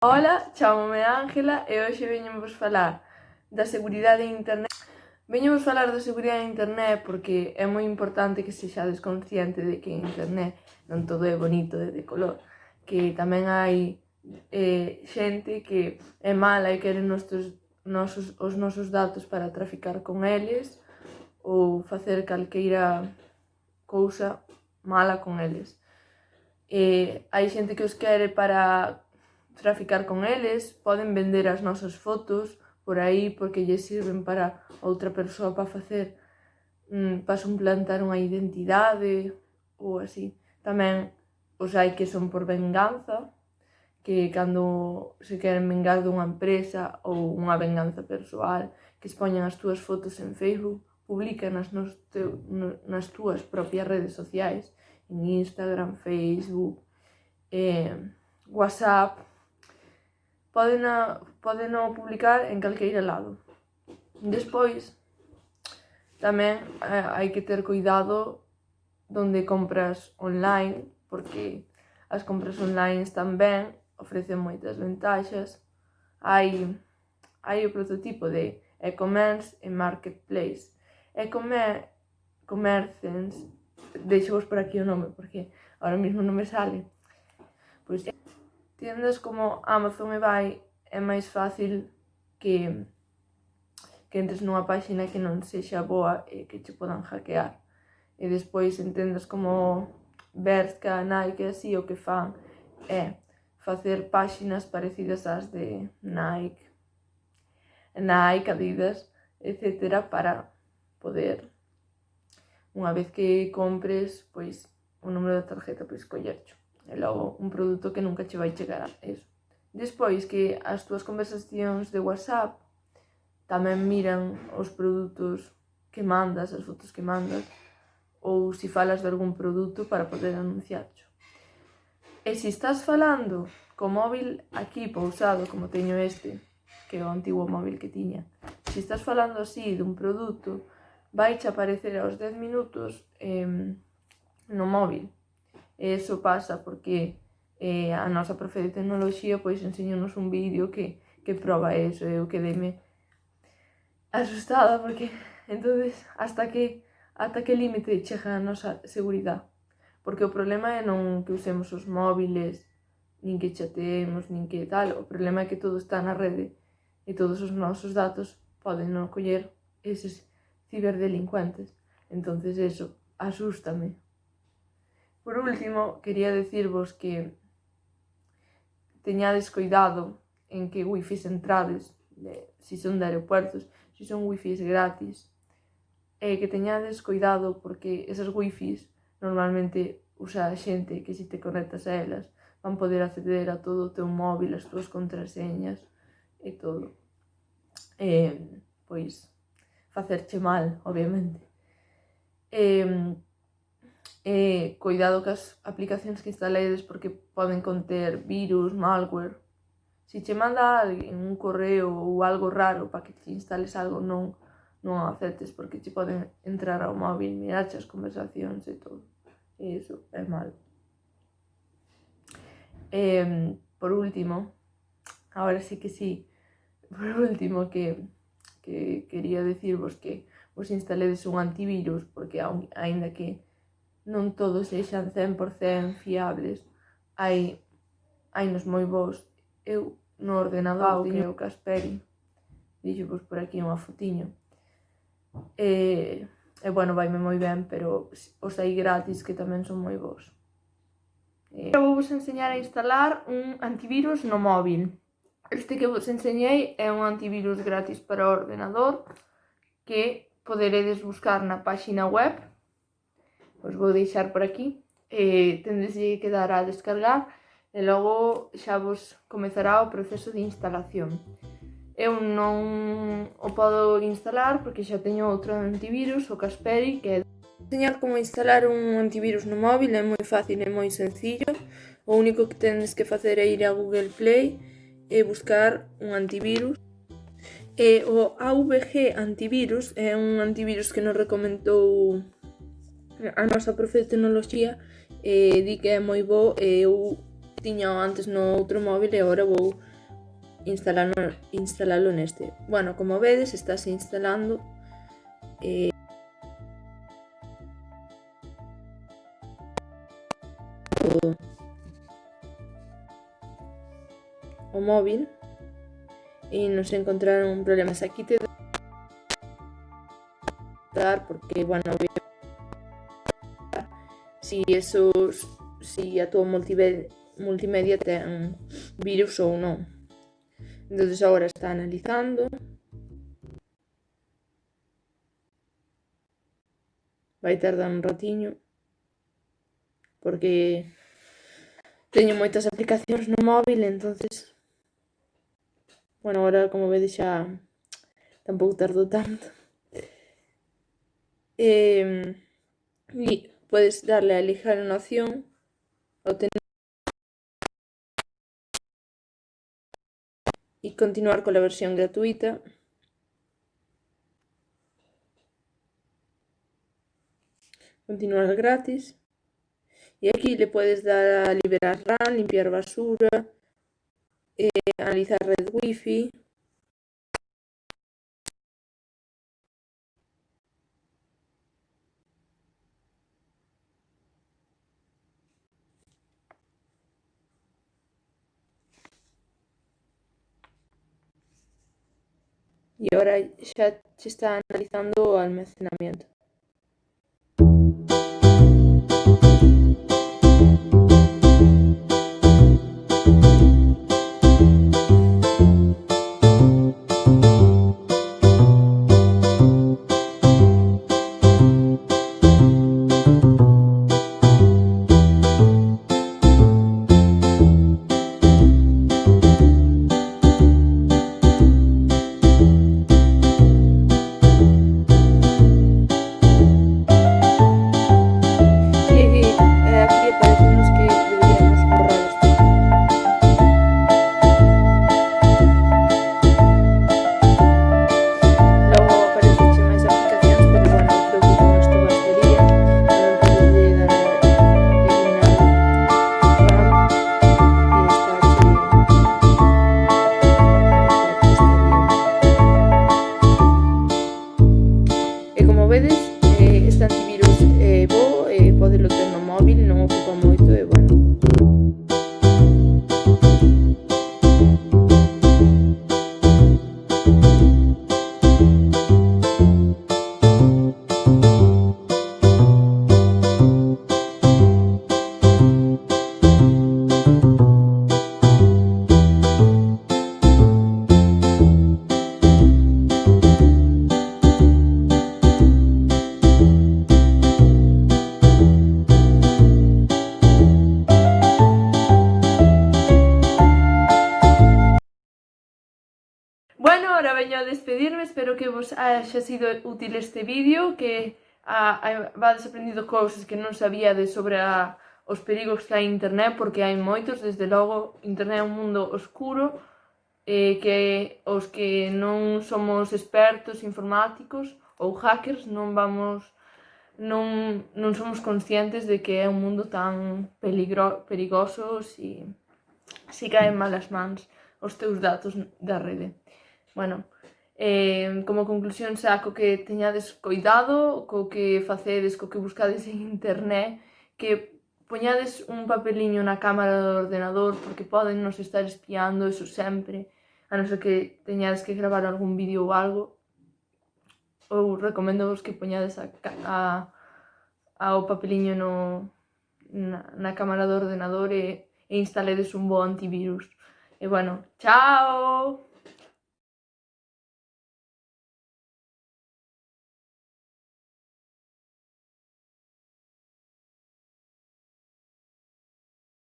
Ola, chámome Ángela e hoxe veñenvos falar da seguridade en internet. Veñenvos falar da seguridade en internet porque é moi importante que sexades consciente de que en internet non todo é bonito e de color, que tamén hai eh, xente que é mala e quere nosos, nosos, os nosos datos para traficar con eles ou facer calqueira cousa mala con eles. Eh, hai xente que os quere para traficar con eles, poden vender as nosas fotos por aí porque lle sirven para outra persoa para facer mm, para suplantar unha identidade ou así. Tamén os hai que son por venganza, que cando se queren vengar dunha empresa ou unha venganza persoal, que expoñan as túas fotos en Facebook, publican nas, nos teu, nas túas propias redes sociais, en Instagram, Facebook, eh, WhatsApp, podena, podeno publicar en calqueira lado. Despois, tamén eh, hai que ter cuidado donde compras online, porque as compras online están ben, ofrecen moitas ventaxas, hai, hai o prototipo de e-commerce e marketplace. E-commerce deixo vos por aquí o nome porque ahora mismo non me sale, tiendas como Amazon e vai é máis fácil que que entres nunha páxina que non sexa boa e que te podan hackear. E despois en tendas como Berska, Nike e así o que fan é facer páxinas parecidas ás de Nike, Nike, Adidas, etc. para poder, unha vez que compres, pois, o número da tarjeta, pois, collercho e logo un produto que nunca che vai chegar a eso. Despois que as túas conversacións de WhatsApp tamén miran os produtos que mandas, as fotos que mandas, ou se falas de algún produto para poder anunciarcho. E se estás falando co móvil aquí pousado, como teño este, que é o antigo móvil que tiña, se estás falando así dun produto, vai aparecer aos 10 minutos eh, no móvil eso pasa porque eh, a nosa profe de tecnoloxía pois enseñounos un vídeo que, que proba eso eh, e eu quedeme asustada porque entonces hasta que ata que límite chega a nosa seguridade porque o problema é non que usemos os móviles nin que chateemos, nin que tal. O problema é que todo está na rede e todos os nosos datos poden non coller eses ciberdelincuentes. Entonces eso asústame. Por último, quería decirvos que teñades cuidado en que wifis entrades, de, si son de aeropuertos, si son wifis gratis, e que teñades cuidado porque esas wifis normalmente usa a xente que si te conectas a elas van poder acceder a todo o teu móvil, as túas contraseñas e todo. E, pois, facerche mal, obviamente. E, eh, cuidado cas aplicacións que instaledes porque poden conter virus, malware. Se che manda alguén un correo ou algo raro para que te instales algo, non non aceptes porque che poden entrar ao móvil, mirar as conversacións e todo. E iso é mal. Eh, por último, agora sí que sí, por último que, que quería decirvos que vos instaledes un antivirus porque aínda que non todos sexan 100% fiables. Hai hai nos moi bons. Eu no ordenador ah, okay. tiño o Casperi. Dixo, pois, por aquí unha fotiño. E, e bueno, vaime moi ben, pero os hai gratis que tamén son moi bons. E... Eu vos enseñar a instalar un antivirus no móvil. Este que vos enseñei é un antivirus gratis para o ordenador que poderedes buscar na páxina web Os vou deixar por aquí. Eh, tendes que dar a descargar e logo xa vos comezará o proceso de instalación. Eu non o podo instalar porque xa teño outro antivirus, o Kasperi que é... Enseñar como instalar un antivirus no móvil é moi fácil e moi sencillo. O único que tendes que facer é ir a Google Play e buscar un antivirus. E o AVG antivirus é un antivirus que nos recomendou a nosa profe de tecnoloxía eh, di que é moi bo e eu tiña antes no outro móvil e agora vou instalalo, instalalo neste. Bueno, como vedes, estáse instalando eh, o, o móvil e nos encontraron problemas aquí te dar porque, bueno, si eso si a tua multimedia, multimedia ten virus ou non. Entonces agora está analizando. Vai tardar un ratiño porque teño moitas aplicacións no móvil, entonces bueno, agora como vedes xa tampouco tardo tanto. Eh, e podes darle a elijar unha opción obtener y continuar con la versión gratuita. Continuar gratis. Y aquí le puedes dar a liberar RAM, limpiar basura, eh, analizar red wifi. Y ahora ya se está analizando almacenamiento. Bueno, ahora veño a despedirme, espero que vos haya sido útil este vídeo, que ah, vades aprendido cousas que non sabíades sobre a, os perigos que hai internet, porque hai moitos, desde logo, internet é un mundo oscuro, eh, que os que non somos expertos informáticos ou hackers non vamos non, non somos conscientes de que é un mundo tan peligro, perigoso e si, si caen malas mans os teus datos da rede. Bueno, eh, como conclusión saco que teñades coidado, co que facedes, co que buscades en internet, que poñades un papeliño na cámara do ordenador porque poden nos estar espiando, eso sempre, a non ser que teñades que gravar algún vídeo ou algo, ou recomendo vos que poñades a, a, o papeliño no, na, na cámara do ordenador e, e instaledes un bo antivirus. E bueno, chao!